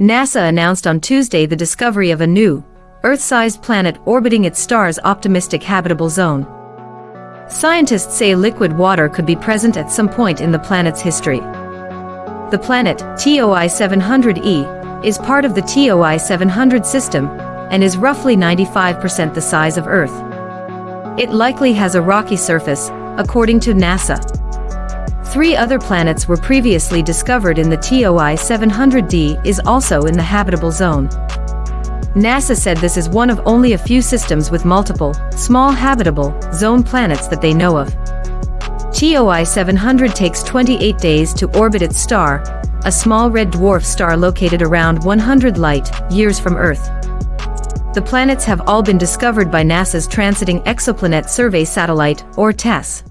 NASA announced on Tuesday the discovery of a new, Earth-sized planet orbiting its star's optimistic habitable zone. Scientists say liquid water could be present at some point in the planet's history. The planet, TOI 700e, is part of the TOI 700 system and is roughly 95% the size of Earth. It likely has a rocky surface, according to NASA. Three other planets were previously discovered in the TOI 700d is also in the habitable zone. NASA said this is one of only a few systems with multiple, small habitable, zone planets that they know of. TOI 700 takes 28 days to orbit its star, a small red dwarf star located around 100 light years from Earth. The planets have all been discovered by NASA's Transiting Exoplanet Survey Satellite, or TESS.